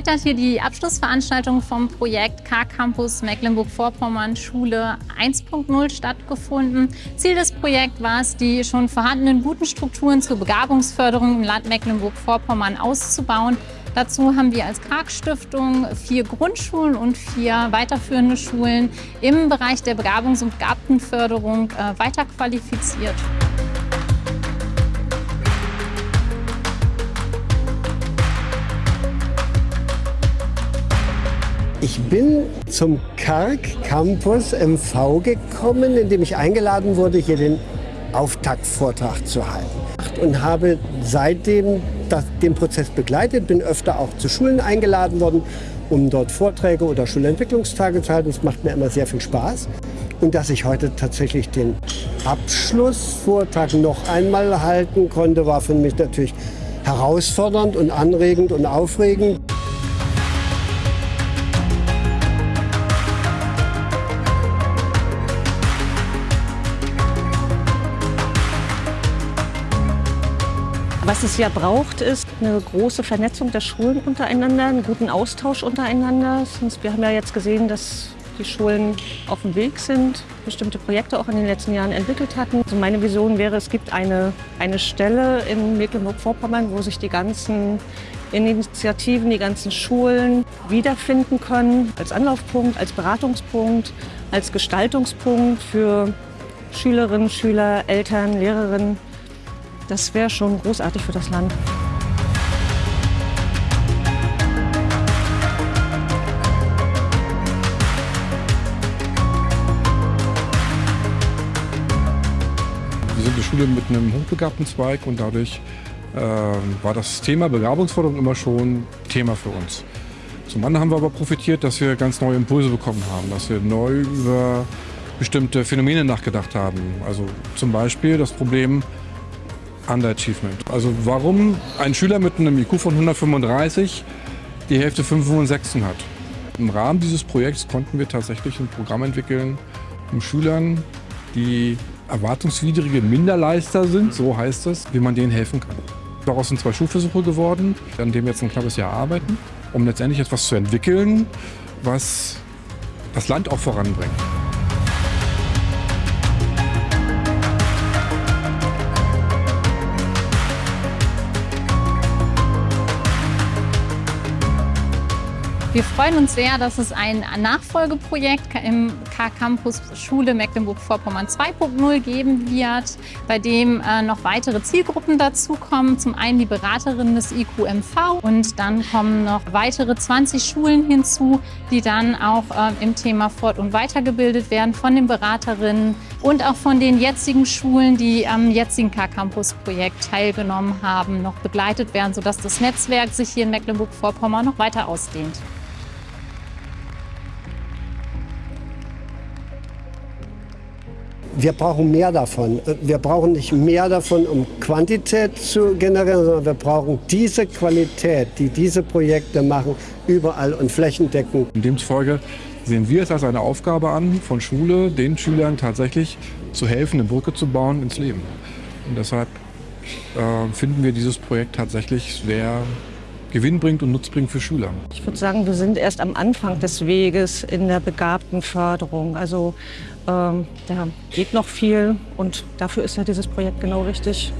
Heute hat hier die Abschlussveranstaltung vom Projekt K-Campus Mecklenburg-Vorpommern Schule 1.0 stattgefunden. Ziel des Projekts war es, die schon vorhandenen guten Strukturen zur Begabungsförderung im Land Mecklenburg-Vorpommern auszubauen. Dazu haben wir als Karg-Stiftung vier Grundschulen und vier weiterführende Schulen im Bereich der Begabungs- und Begabtenförderung äh, weiterqualifiziert. Ich bin zum Karg Campus MV gekommen, in dem ich eingeladen wurde, hier den Auftaktvortrag zu halten. Und habe seitdem das, den Prozess begleitet, bin öfter auch zu Schulen eingeladen worden, um dort Vorträge oder Schulentwicklungstage zu halten. Das macht mir immer sehr viel Spaß. Und dass ich heute tatsächlich den Abschlussvortrag noch einmal halten konnte, war für mich natürlich herausfordernd und anregend und aufregend. Was es ja braucht, ist eine große Vernetzung der Schulen untereinander, einen guten Austausch untereinander. Wir haben ja jetzt gesehen, dass die Schulen auf dem Weg sind, bestimmte Projekte auch in den letzten Jahren entwickelt hatten. Also meine Vision wäre, es gibt eine, eine Stelle in Mecklenburg-Vorpommern, wo sich die ganzen Initiativen, die ganzen Schulen wiederfinden können, als Anlaufpunkt, als Beratungspunkt, als Gestaltungspunkt für Schülerinnen, Schüler, Eltern, Lehrerinnen. Das wäre schon großartig für das Land. Wir sind eine Schule mit einem hochbegabten Zweig und dadurch äh, war das Thema Begabungsförderung immer schon Thema für uns. Zum anderen haben wir aber profitiert, dass wir ganz neue Impulse bekommen haben, dass wir neu über bestimmte Phänomene nachgedacht haben. Also zum Beispiel das Problem Underachievement. Also warum ein Schüler mit einem IQ von 135 die Hälfte 5 und 6 hat. Im Rahmen dieses Projekts konnten wir tatsächlich ein Programm entwickeln, um Schülern, die erwartungswidrige Minderleister sind, so heißt es, wie man denen helfen kann. Daraus sind zwei Schulversuche geworden, an denen wir jetzt ein knappes Jahr arbeiten, um letztendlich etwas zu entwickeln, was das Land auch voranbringt. Wir freuen uns sehr, dass es ein Nachfolgeprojekt im K-Campus Schule Mecklenburg-Vorpommern 2.0 geben wird, bei dem äh, noch weitere Zielgruppen dazukommen. Zum einen die Beraterinnen des IQMV und dann kommen noch weitere 20 Schulen hinzu, die dann auch äh, im Thema fort- und weitergebildet werden von den Beraterinnen und auch von den jetzigen Schulen, die am jetzigen K-Campus-Projekt teilgenommen haben, noch begleitet werden, sodass das Netzwerk sich hier in Mecklenburg-Vorpommern noch weiter ausdehnt. Wir brauchen mehr davon. Wir brauchen nicht mehr davon, um Quantität zu generieren, sondern wir brauchen diese Qualität, die diese Projekte machen, überall und flächendeckend. Demzufolge sehen wir es als eine Aufgabe an, von Schule den Schülern tatsächlich zu helfen, eine Brücke zu bauen ins Leben. Und deshalb äh, finden wir dieses Projekt tatsächlich sehr gewinnbringend und nutzbringend für Schüler. Ich würde sagen, wir sind erst am Anfang des Weges in der begabten Förderung. Also ähm, da geht noch viel und dafür ist ja dieses Projekt genau richtig.